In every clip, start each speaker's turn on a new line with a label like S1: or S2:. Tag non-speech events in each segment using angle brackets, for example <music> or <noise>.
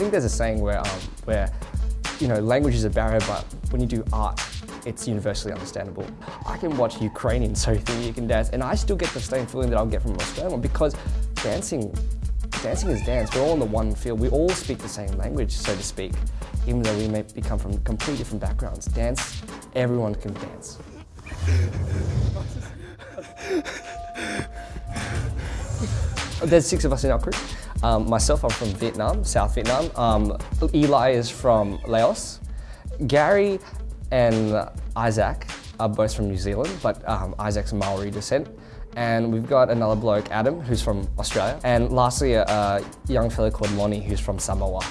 S1: think there's a saying where, um, where you know, language is a barrier, but when you do art, it's universally understandable. I can watch Ukrainian <laughs> so think you can dance, and I still get the same feeling that I'll get from an Australian because dancing, dancing is dance. We're all in the one field. We all speak the same language, so to speak, even though we may come from completely different backgrounds. Dance, everyone can dance. There's six of us in our crew. Um, myself, I'm from Vietnam, South Vietnam. Um, Eli is from Laos. Gary and Isaac are both from New Zealand, but um, Isaac's Maori descent. And we've got another bloke, Adam, who's from Australia. And lastly, a, a young fellow called Lonnie, who's from Samoa.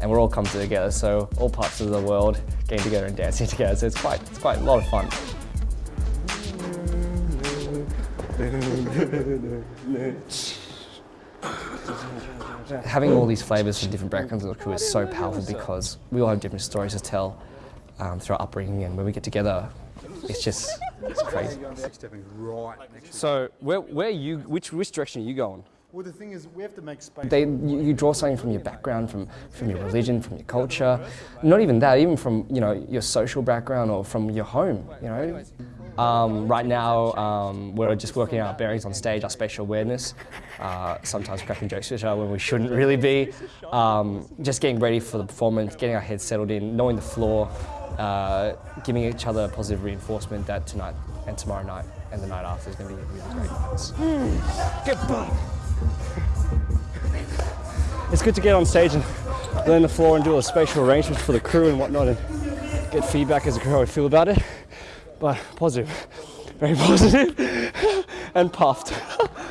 S1: And we're all come together, so all parts of the world getting together and dancing <laughs> together. So it's quite, it's quite a lot of fun. <laughs> Having all these flavours from different backgrounds of the crew is so powerful because we all have different stories to tell um, through our upbringing and when we get together, it's just, it's crazy.
S2: So where, where you, which, which direction are you going?
S3: Well, the thing is, we have to make space.
S1: They, you, you draw something from your background, from, from your religion, from your culture. Not even that, even from you know your social background or from your home. You know, um, right now um, we're just working out our bearings on stage, our spatial awareness. Uh, sometimes cracking jokes with each other when we shouldn't really be. Um, just getting ready for the performance, getting our heads settled in, knowing the floor, uh, giving each other positive reinforcement that tonight and tomorrow night and the night after is going to be really great nights.
S2: Get back! It's good to get on stage and learn the floor and do a spatial arrangement for the crew and whatnot and get feedback as a crew how we feel about it. But positive, very <laughs> positive and puffed. <laughs>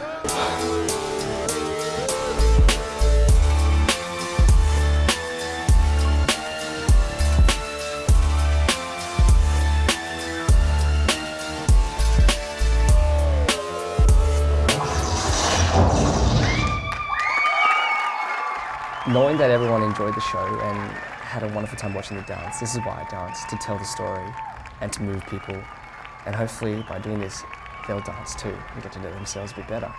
S1: Knowing that everyone enjoyed the show and had a wonderful time watching the dance, this is why I dance, to tell the story and to move people. And hopefully by doing this, they'll dance too and get to know themselves a bit better.